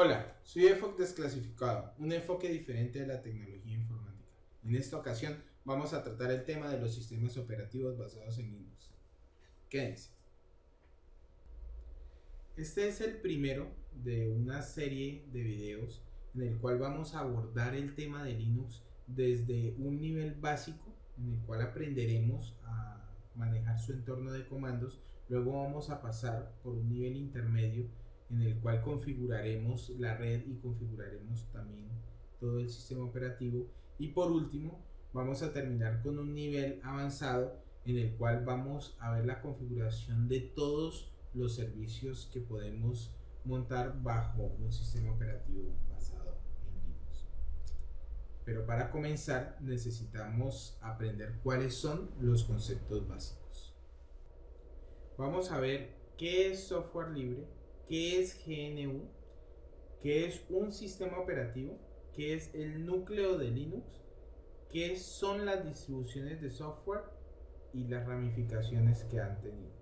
Hola, soy EFOC Desclasificado, un enfoque diferente de la tecnología informática. En esta ocasión vamos a tratar el tema de los sistemas operativos basados en Linux. Quédense. Este es el primero de una serie de videos en el cual vamos a abordar el tema de Linux desde un nivel básico en el cual aprenderemos a manejar su entorno de comandos, luego vamos a pasar por un nivel intermedio en el cual configuraremos la red y configuraremos también todo el sistema operativo y por último vamos a terminar con un nivel avanzado en el cual vamos a ver la configuración de todos los servicios que podemos montar bajo un sistema operativo basado en Linux. Pero para comenzar necesitamos aprender cuáles son los conceptos básicos. Vamos a ver qué es software libre qué es GNU, qué es un sistema operativo, qué es el núcleo de Linux, qué son las distribuciones de software y las ramificaciones que han tenido.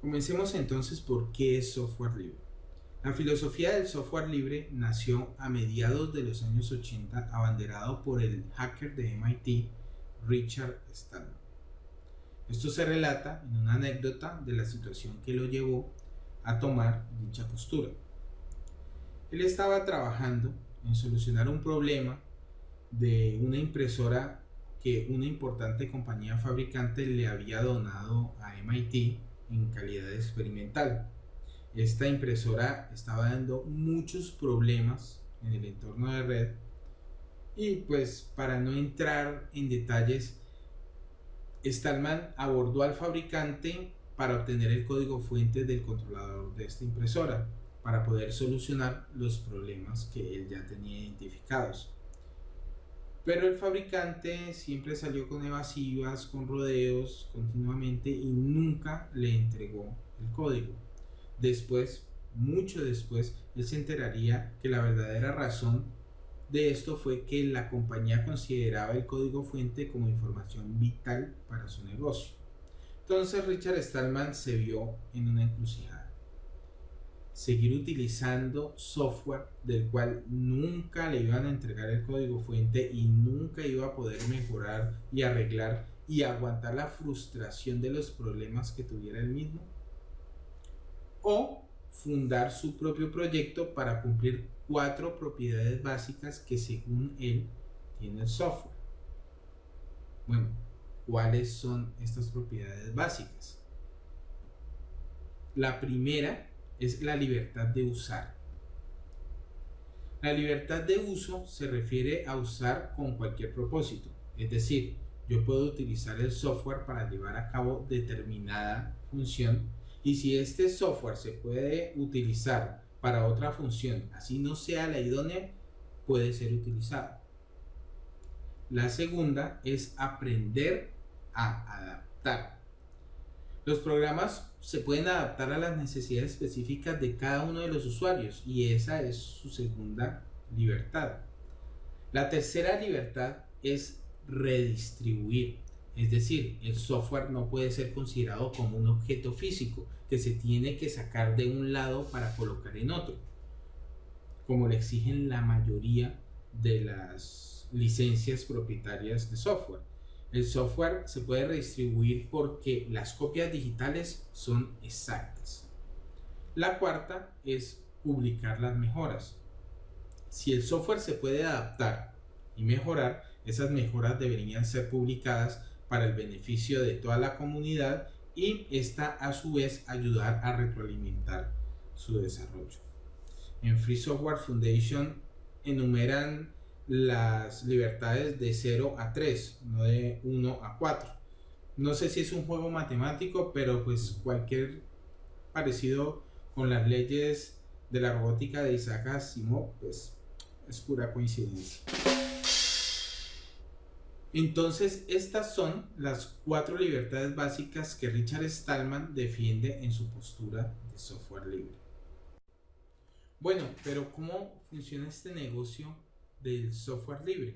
Comencemos entonces por qué es software libre. La filosofía del software libre nació a mediados de los años 80 abanderado por el hacker de MIT Richard Stallman. Esto se relata en una anécdota de la situación que lo llevó a tomar dicha postura. Él estaba trabajando en solucionar un problema de una impresora que una importante compañía fabricante le había donado a MIT en calidad experimental. Esta impresora estaba dando muchos problemas en el entorno de red y pues para no entrar en detalles, Stallman abordó al fabricante para obtener el código fuente del controlador de esta impresora para poder solucionar los problemas que él ya tenía identificados. Pero el fabricante siempre salió con evasivas, con rodeos continuamente y nunca le entregó el código. Después, mucho después, él se enteraría que la verdadera razón de esto fue que la compañía consideraba el código fuente como información vital para su negocio. Entonces Richard Stallman se vio en una encrucijada. Seguir utilizando software del cual nunca le iban a entregar el código fuente y nunca iba a poder mejorar y arreglar y aguantar la frustración de los problemas que tuviera el mismo. O fundar su propio proyecto para cumplir cuatro propiedades básicas que según él tiene el software. Bueno, ¿Cuáles son estas propiedades básicas? La primera es la libertad de usar. La libertad de uso se refiere a usar con cualquier propósito, es decir, yo puedo utilizar el software para llevar a cabo determinada función y si este software se puede utilizar para otra función, así no sea la idónea, puede ser utilizado. La segunda es aprender a adaptar. Los programas se pueden adaptar a las necesidades específicas de cada uno de los usuarios y esa es su segunda libertad. La tercera libertad es redistribuir. Es decir, el software no puede ser considerado como un objeto físico que se tiene que sacar de un lado para colocar en otro, como le exigen la mayoría de las licencias propietarias de software. El software se puede redistribuir porque las copias digitales son exactas. La cuarta es publicar las mejoras. Si el software se puede adaptar y mejorar, esas mejoras deberían ser publicadas para el beneficio de toda la comunidad y esta a su vez ayudar a retroalimentar su desarrollo. En Free Software Foundation enumeran las libertades de 0 a 3, no de 1 a 4. No sé si es un juego matemático, pero pues cualquier parecido con las leyes de la robótica de Isaac Asimov, pues es pura coincidencia. Entonces, estas son las cuatro libertades básicas que Richard Stallman defiende en su postura de software libre. Bueno, pero ¿cómo funciona este negocio del software libre.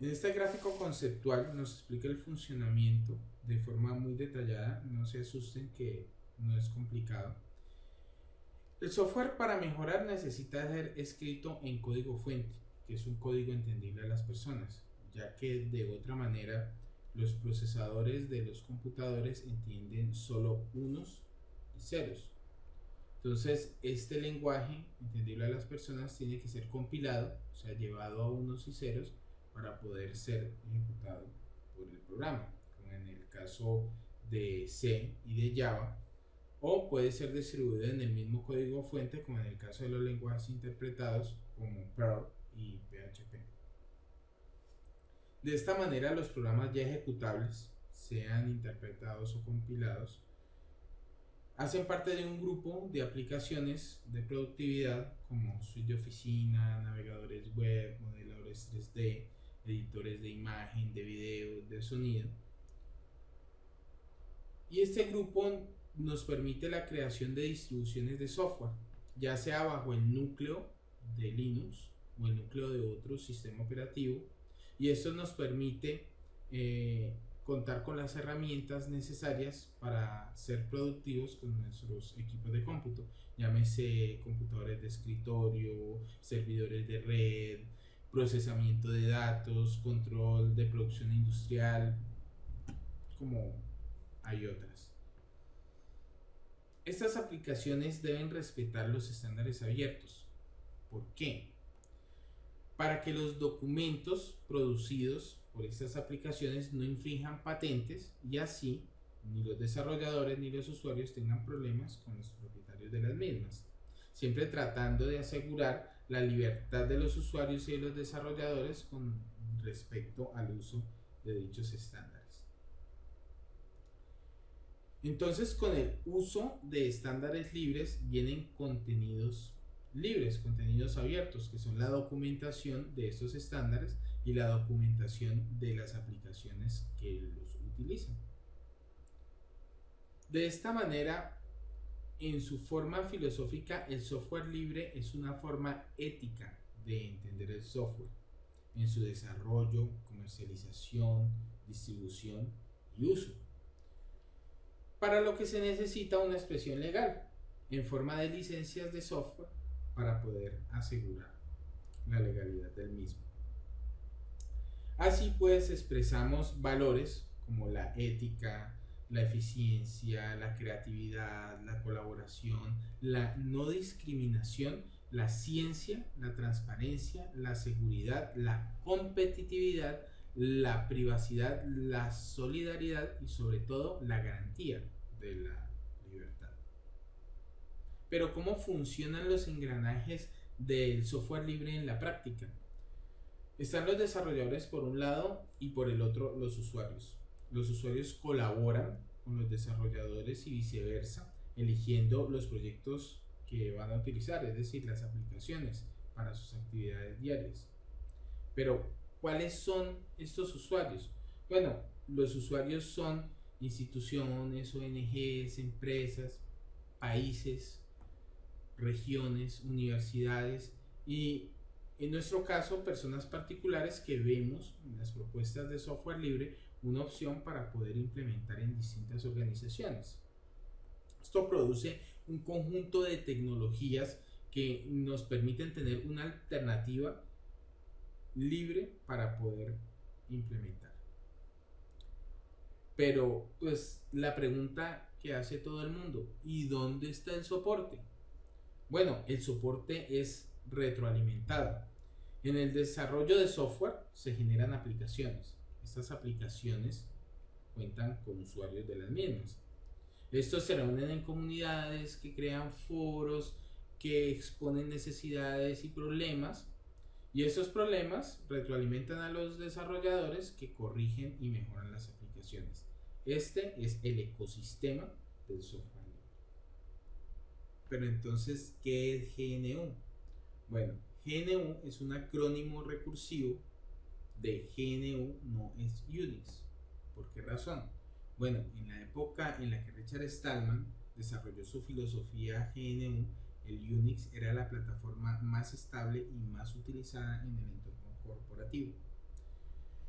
En este gráfico conceptual nos explica el funcionamiento de forma muy detallada, no se asusten que no es complicado. El software para mejorar necesita ser escrito en código fuente, que es un código entendible a las personas, ya que de otra manera los procesadores de los computadores entienden solo unos y ceros. Entonces, este lenguaje entendible a las personas tiene que ser compilado, o sea, llevado a unos y ceros para poder ser ejecutado por el programa, como en el caso de C y de Java, o puede ser distribuido en el mismo código fuente, como en el caso de los lenguajes interpretados como Perl y PHP. De esta manera, los programas ya ejecutables, sean interpretados o compilados, hacen parte de un grupo de aplicaciones de productividad como suite de oficina, navegadores web, modeladores 3D, editores de imagen, de video, de sonido. Y este grupo nos permite la creación de distribuciones de software, ya sea bajo el núcleo de Linux o el núcleo de otro sistema operativo. Y esto nos permite eh, contar con las herramientas necesarias para ser productivos con nuestros equipos de cómputo, llámese computadores de escritorio, servidores de red, procesamiento de datos, control de producción industrial, como hay otras. Estas aplicaciones deben respetar los estándares abiertos. ¿Por qué? Para que los documentos producidos por estas aplicaciones no infrinjan patentes y así ni los desarrolladores ni los usuarios tengan problemas con los propietarios de las mismas, siempre tratando de asegurar la libertad de los usuarios y de los desarrolladores con respecto al uso de dichos estándares. Entonces con el uso de estándares libres vienen contenidos libres, contenidos abiertos, que son la documentación de estos estándares y la documentación de las aplicaciones que los utilizan. De esta manera, en su forma filosófica, el software libre es una forma ética de entender el software, en su desarrollo, comercialización, distribución y uso. Para lo que se necesita una expresión legal, en forma de licencias de software, para poder asegurar la legalidad del mismo. Así pues expresamos valores como la ética, la eficiencia, la creatividad, la colaboración, la no discriminación, la ciencia, la transparencia, la seguridad, la competitividad, la privacidad, la solidaridad y sobre todo la garantía de la libertad. Pero ¿cómo funcionan los engranajes del software libre en la práctica? Están los desarrolladores por un lado y por el otro los usuarios. Los usuarios colaboran con los desarrolladores y viceversa, eligiendo los proyectos que van a utilizar, es decir, las aplicaciones para sus actividades diarias. Pero, ¿cuáles son estos usuarios? Bueno, los usuarios son instituciones, ONGs, empresas, países, regiones, universidades y en nuestro caso personas particulares que vemos en las propuestas de software libre una opción para poder implementar en distintas organizaciones. Esto produce un conjunto de tecnologías que nos permiten tener una alternativa libre para poder implementar. Pero pues la pregunta que hace todo el mundo, ¿y dónde está el soporte? Bueno, el soporte es retroalimentado. En el desarrollo de software se generan aplicaciones. Estas aplicaciones cuentan con usuarios de las mismas. Estos se reúnen en comunidades que crean foros, que exponen necesidades y problemas. Y estos problemas retroalimentan a los desarrolladores que corrigen y mejoran las aplicaciones. Este es el ecosistema del software. Pero entonces, ¿qué es GNU? Bueno, GNU es un acrónimo recursivo de GNU no es Unix. ¿Por qué razón? Bueno, en la época en la que Richard Stallman desarrolló su filosofía GNU, el Unix era la plataforma más estable y más utilizada en el entorno corporativo.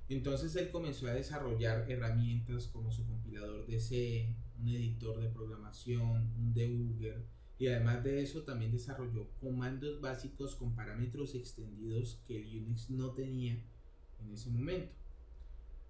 Entonces él comenzó a desarrollar herramientas como su compilador de C, un editor de programación, un debugger, y además de eso también desarrolló comandos básicos con parámetros extendidos que el Unix no tenía en ese momento.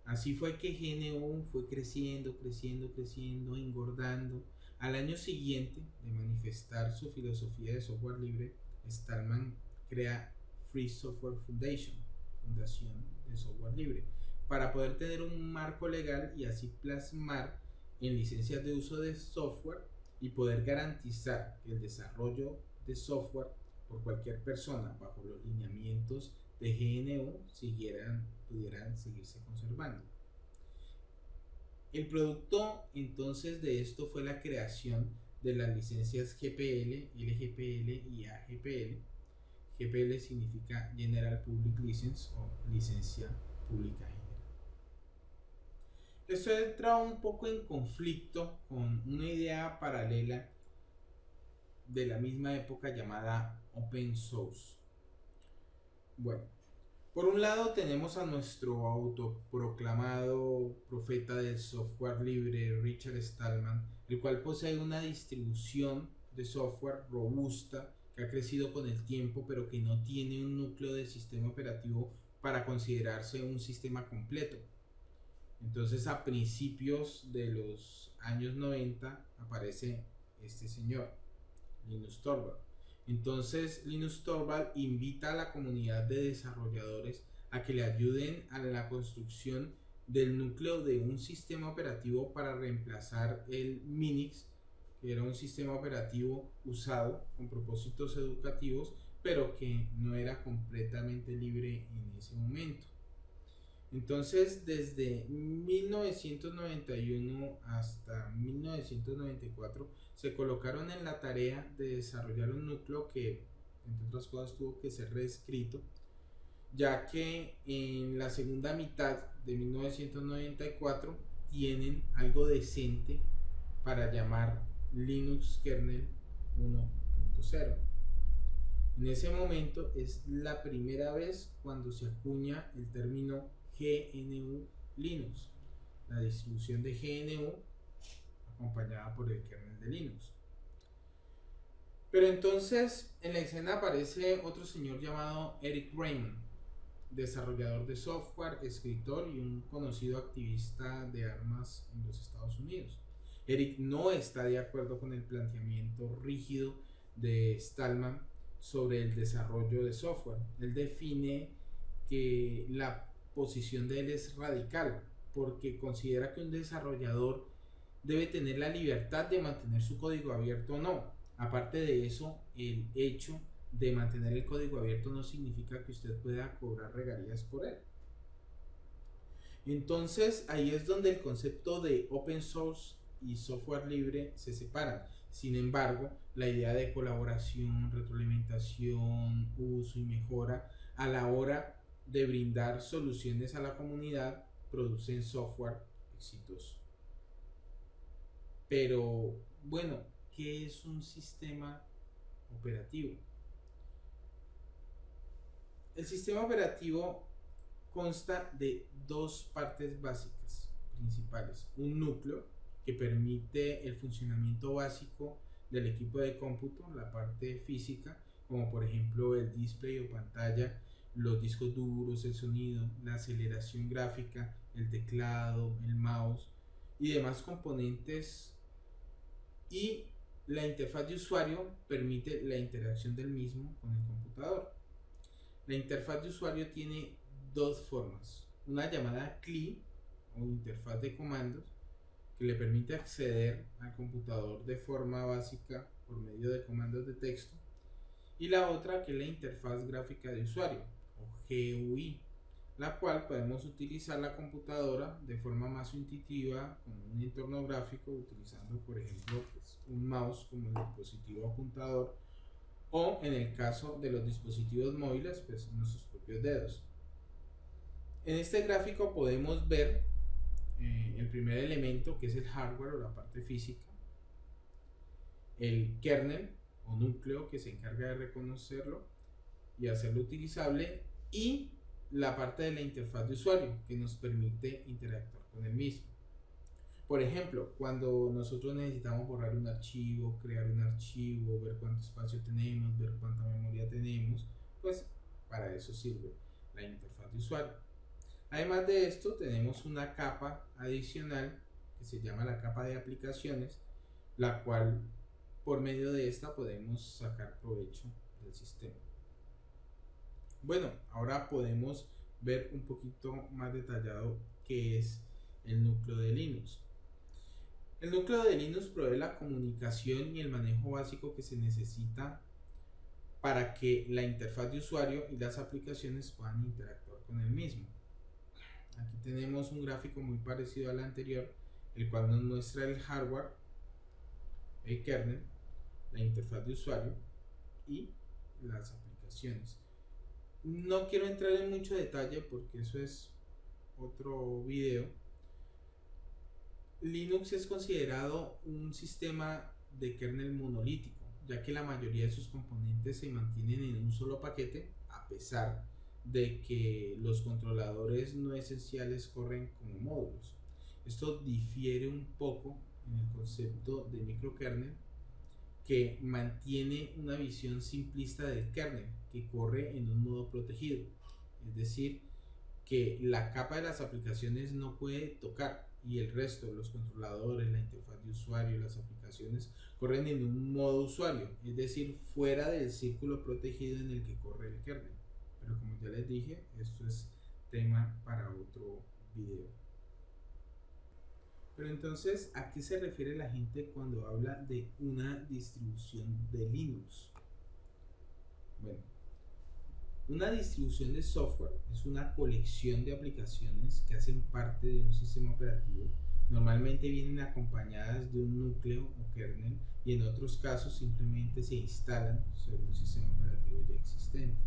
Así fue que GNU fue creciendo, creciendo, creciendo, engordando. Al año siguiente de manifestar su filosofía de software libre, Stallman crea Free Software Foundation, Fundación de Software Libre, para poder tener un marco legal y así plasmar en licencias de uso de software y poder garantizar el desarrollo de software por cualquier persona bajo los lineamientos de GNU siguieran, pudieran seguirse conservando. El producto entonces de esto fue la creación de las licencias GPL, LGPL y AGPL. GPL significa General Public License o licencia pública Esto entra un poco en conflicto con una idea paralela de la misma época llamada Open Source. Bueno, por un lado tenemos a nuestro autoproclamado profeta del software libre, Richard Stallman, el cual posee una distribución de software robusta que ha crecido con el tiempo, pero que no tiene un núcleo de sistema operativo para considerarse un sistema completo. Entonces a principios de los años 90 aparece este señor, Linus Torvald. Entonces Linus Torvald invita a la comunidad de desarrolladores a que le ayuden a la construcción del núcleo de un sistema operativo para reemplazar el Minix, que era un sistema operativo usado con propósitos educativos, pero que no era completamente libre en ese momento. Entonces, desde 1991 hasta 1994 se colocaron en la tarea de desarrollar un núcleo que, entre otras cosas, tuvo que ser reescrito, ya que en la segunda mitad de 1994 tienen algo decente para llamar Linux Kernel 1.0. En ese momento es la primera vez cuando se acuña el término GNU Linux, la distribución de GNU acompañada por el kernel de Linux. Pero entonces en la escena aparece otro señor llamado Eric Raymond, desarrollador de software, escritor y un conocido activista de armas en los Estados Unidos. Eric no está de acuerdo con el planteamiento rígido de Stallman sobre el desarrollo de software. Él define que la posición de él es radical, porque considera que un desarrollador debe tener la libertad de mantener su código abierto o no. Aparte de eso, el hecho de mantener el código abierto no significa que usted pueda cobrar regalías por él. Entonces ahí es donde el concepto de open source y software libre se separan. Sin embargo, la idea de colaboración, retroalimentación, uso y mejora a la hora de brindar soluciones a la comunidad producen software exitoso. Pero bueno, ¿qué es un sistema operativo? El sistema operativo consta de dos partes básicas principales. Un núcleo que permite el funcionamiento básico del equipo de cómputo, la parte física, como por ejemplo el display o pantalla los discos duros, el sonido, la aceleración gráfica, el teclado, el mouse y demás componentes. Y la interfaz de usuario permite la interacción del mismo con el computador. La interfaz de usuario tiene dos formas, una llamada CLI o interfaz de comandos que le permite acceder al computador de forma básica por medio de comandos de texto. Y la otra que es la interfaz gráfica de usuario GUI, la cual podemos utilizar la computadora de forma más intuitiva con un entorno gráfico utilizando por ejemplo pues, un mouse como el dispositivo apuntador o en el caso de los dispositivos móviles pues nuestros propios dedos. En este gráfico podemos ver eh, el primer elemento que es el hardware o la parte física, el kernel o núcleo que se encarga de reconocerlo y hacerlo utilizable y la parte de la interfaz de usuario que nos permite interactuar con el mismo. Por ejemplo, cuando nosotros necesitamos borrar un archivo, crear un archivo, ver cuánto espacio tenemos, ver cuánta memoria tenemos, pues para eso sirve la interfaz de usuario. Además de esto, tenemos una capa adicional que se llama la capa de aplicaciones, la cual por medio de esta podemos sacar provecho del sistema. Bueno, ahora podemos ver un poquito más detallado qué es el núcleo de Linux. El núcleo de Linux provee la comunicación y el manejo básico que se necesita para que la interfaz de usuario y las aplicaciones puedan interactuar con el mismo. Aquí tenemos un gráfico muy parecido al anterior, el cual nos muestra el hardware, el kernel, la interfaz de usuario y las aplicaciones. No quiero entrar en mucho detalle porque eso es otro video, Linux es considerado un sistema de kernel monolítico, ya que la mayoría de sus componentes se mantienen en un solo paquete, a pesar de que los controladores no esenciales corren como módulos. Esto difiere un poco en el concepto de microkernel, que mantiene una visión simplista del kernel, que corre en un modo protegido, es decir, que la capa de las aplicaciones no puede tocar y el resto, los controladores, la interfaz de usuario, las aplicaciones, corren en un modo usuario, es decir, fuera del círculo protegido en el que corre el kernel. Pero como ya les dije, esto es tema para otro video. Pero entonces, ¿a qué se refiere la gente cuando habla de una distribución de Linux? Bueno, una distribución de software es una colección de aplicaciones que hacen parte de un sistema operativo. Normalmente vienen acompañadas de un núcleo o kernel y en otros casos simplemente se instalan sobre un sistema operativo ya existente.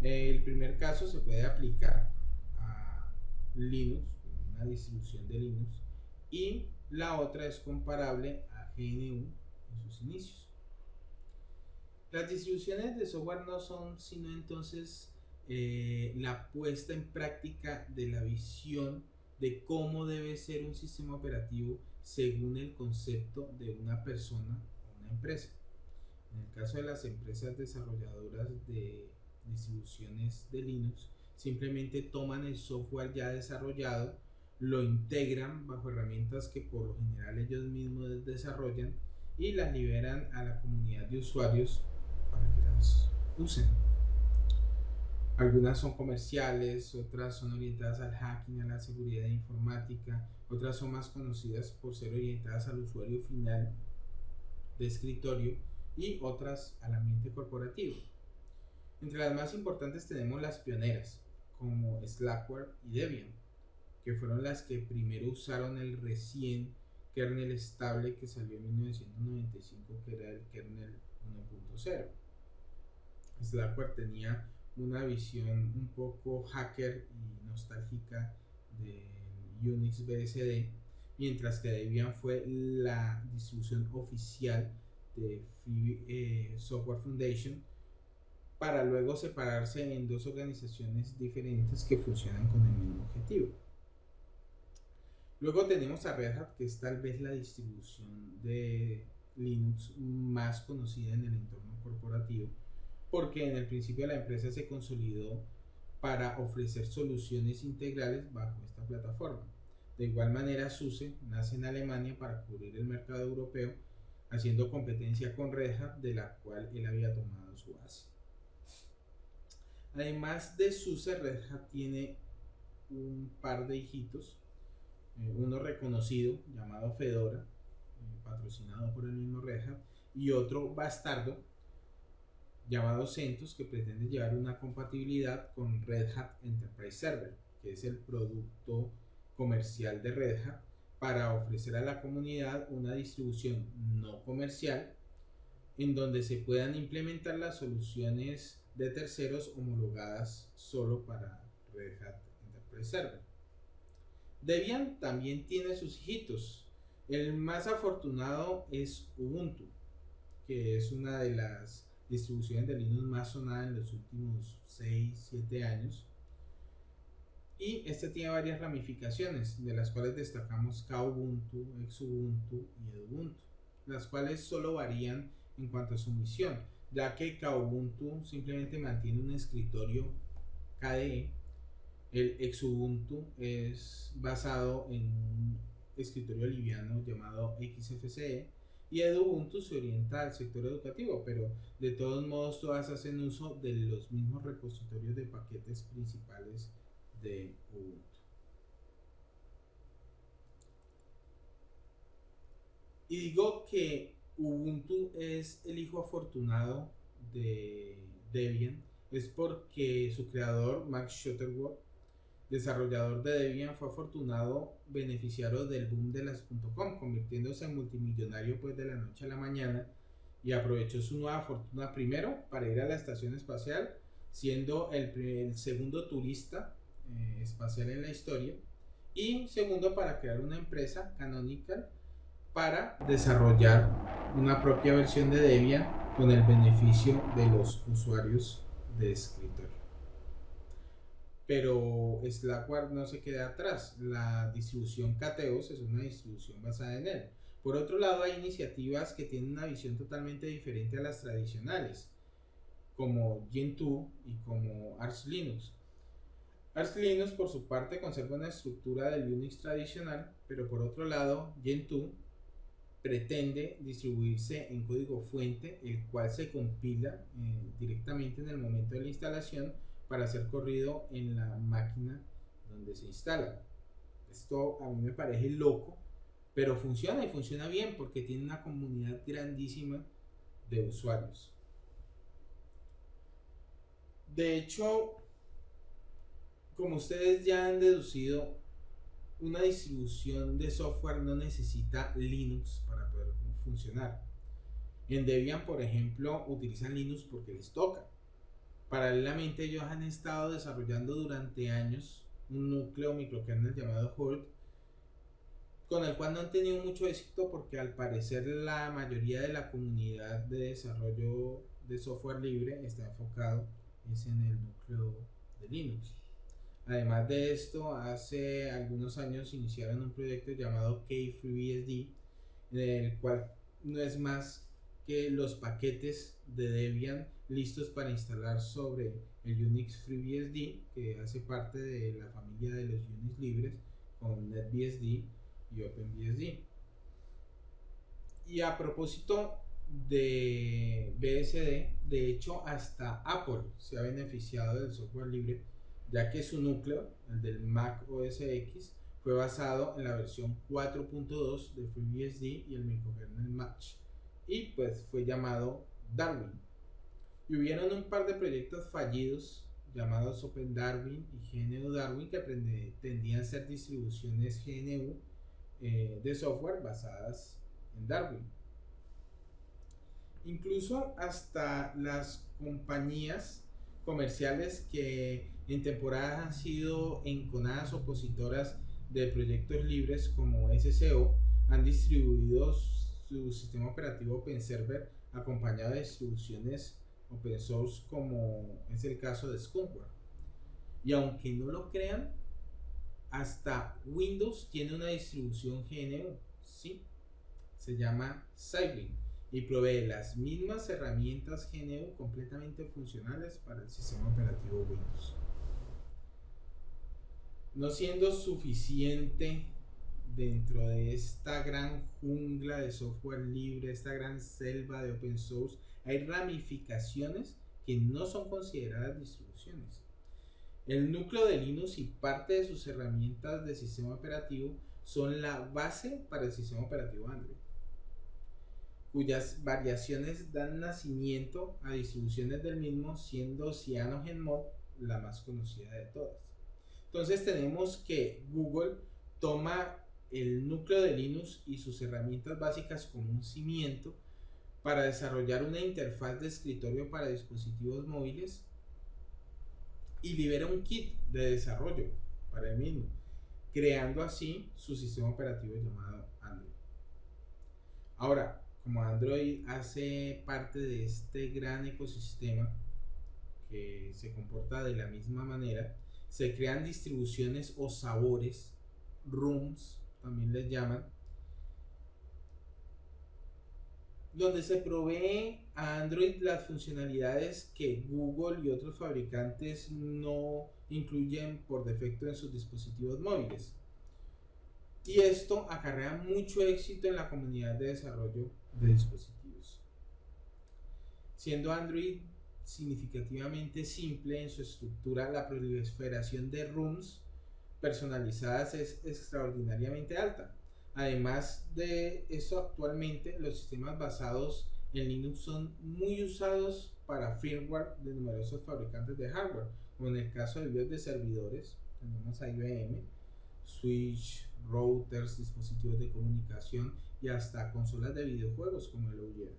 El primer caso se puede aplicar a Linux, una distribución de Linux, y la otra es comparable a GNU en sus inicios. Las distribuciones de software no son sino entonces eh, la puesta en práctica de la visión de cómo debe ser un sistema operativo según el concepto de una persona o una empresa. En el caso de las empresas desarrolladoras de distribuciones de Linux, simplemente toman el software ya desarrollado, lo integran bajo herramientas que por lo general ellos mismos desarrollan y las liberan a la comunidad de usuarios usen. Algunas son comerciales, otras son orientadas al hacking, a la seguridad informática, otras son más conocidas por ser orientadas al usuario final de escritorio y otras al ambiente corporativo. Entre las más importantes tenemos las pioneras, como Slackware y Debian, que fueron las que primero usaron el recién kernel estable que salió en 1995, que era el kernel 1.0. Slackware tenía una visión un poco hacker y nostálgica de Unix BSD, mientras que Debian fue la distribución oficial de eh, Software Foundation para luego separarse en dos organizaciones diferentes que funcionan con el mismo objetivo. Luego tenemos a Red Hat, que es tal vez la distribución de Linux más conocida en el entorno corporativo, porque en el principio la empresa se consolidó para ofrecer soluciones integrales bajo esta plataforma. De igual manera, SUSE nace en Alemania para cubrir el mercado europeo, haciendo competencia con Red Hat, de la cual él había tomado su base. Además de SUSE, Red Hat tiene un par de hijitos, eh, uno reconocido llamado Fedora, eh, patrocinado por el mismo Red Hat, y otro bastardo llamado CentOS que pretende llevar una compatibilidad con Red Hat Enterprise Server, que es el producto comercial de Red Hat para ofrecer a la comunidad una distribución no comercial en donde se puedan implementar las soluciones de terceros homologadas solo para Red Hat Enterprise Server. Debian también tiene sus hijitos. El más afortunado es Ubuntu, que es una de las distribuciones de Linux más sonada en los últimos 6-7 años. Y este tiene varias ramificaciones, de las cuales destacamos Kubuntu, Xubuntu y Edubuntu, las cuales solo varían en cuanto a su misión, ya que Kubuntu simplemente mantiene un escritorio KDE, el Xubuntu es basado en un escritorio liviano llamado XFCE y Edubuntu se orienta al sector educativo, pero de todos modos todas hacen uso de los mismos repositorios de paquetes principales de Ubuntu. Y digo que Ubuntu es el hijo afortunado de Debian, es porque su creador, Max Shutterworth, desarrollador de Debian, fue afortunado beneficiario del boom de las .com, convirtiéndose en multimillonario pues de la noche a la mañana y aprovechó su nueva fortuna primero para ir a la estación espacial, siendo el, segundo turista eh, espacial en la historia y segundo para crear una empresa Canonical para desarrollar una propia versión de Debian con el beneficio de los usuarios de escritorio pero Slackware no se queda atrás. La distribución Cateos es una distribución basada en él. Por otro lado, hay iniciativas que tienen una visión totalmente diferente a las tradicionales, como Gentoo y como Arch Linux. Arch Linux, por su parte, conserva una estructura del Unix tradicional, pero por otro lado, Gentoo pretende distribuirse en código fuente, el cual se compila eh, directamente en el momento de la instalación para ser corrido en la máquina donde se instala. Esto a mí me parece loco, pero funciona y funciona bien porque tiene una comunidad grandísima de usuarios. De hecho, como ustedes ya han deducido, una distribución de software no necesita Linux para poder funcionar. En Debian, por ejemplo, utilizan Linux porque les toca. Paralelamente ellos han estado desarrollando durante años un núcleo microkernel llamado Hurt, con el cual no han tenido mucho éxito porque al parecer la mayoría de la comunidad de desarrollo de software libre está enfocado en el núcleo de Linux. Además de esto, hace algunos años iniciaron un proyecto llamado KFreeBSD, en el cual no es más que los paquetes de Debian listos para instalar sobre el Unix FreeBSD que hace parte de la familia de los Unix libres con NetBSD y OpenBSD. Y a propósito de BSD, de hecho hasta Apple se ha beneficiado del software libre ya que su núcleo, el del Mac OS X, fue basado en la versión 4.2 de FreeBSD y el microkernel Match y pues fue llamado Darwin. Y hubieron un par de proyectos fallidos llamados Open Darwin y GNU Darwin que pretendían ser distribuciones GNU eh, de software basadas en Darwin. Incluso hasta las compañías comerciales que en temporadas han sido enconadas opositoras de proyectos libres como SCO han distribuido su sistema operativo OpenServer acompañado de distribuciones open source como es el caso de Skunkware. Y aunque no lo crean, hasta Windows tiene una distribución GNU, ¿sí? Se llama Cybin y provee las mismas herramientas GNU completamente funcionales para el sistema operativo Windows. No siendo suficiente dentro de esta gran jungla de software libre, esta gran selva de open source, hay ramificaciones que no son consideradas distribuciones. El núcleo de Linux y parte de sus herramientas de sistema operativo son la base para el sistema operativo Android, cuyas variaciones dan nacimiento a distribuciones del mismo, siendo CyanogenMod la más conocida de todas. Entonces tenemos que Google toma el núcleo de Linux y sus herramientas básicas como un cimiento para desarrollar una interfaz de escritorio para dispositivos móviles y libera un kit de desarrollo para el mismo, creando así su sistema operativo llamado Android. Ahora, como Android hace parte de este gran ecosistema que se comporta de la misma manera, Se crean distribuciones o sabores, rooms también les llaman, donde se provee a Android las funcionalidades que Google y otros fabricantes no incluyen por defecto en sus dispositivos móviles. Y esto acarrea mucho éxito en la comunidad de desarrollo de dispositivos. Siendo Android significativamente simple en su estructura, la proliferación de rooms personalizadas es extraordinariamente alta. Además de eso, actualmente los sistemas basados en Linux son muy usados para firmware de numerosos fabricantes de hardware, como en el caso de BIOS de servidores, tenemos a IBM, Switch, routers, dispositivos de comunicación y hasta consolas de videojuegos como el OUYER.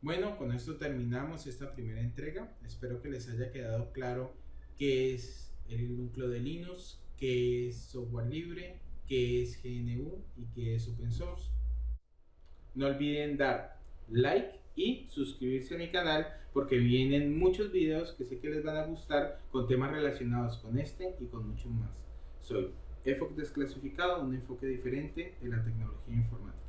Bueno, con esto terminamos esta primera entrega. Espero que les haya quedado claro qué es el núcleo de Linux, qué es software libre, qué es GNU y qué es open source. No olviden dar like y suscribirse a mi canal porque vienen muchos videos que sé que les van a gustar con temas relacionados con este y con muchos más. Soy EFOC Desclasificado, un enfoque diferente de la tecnología informática.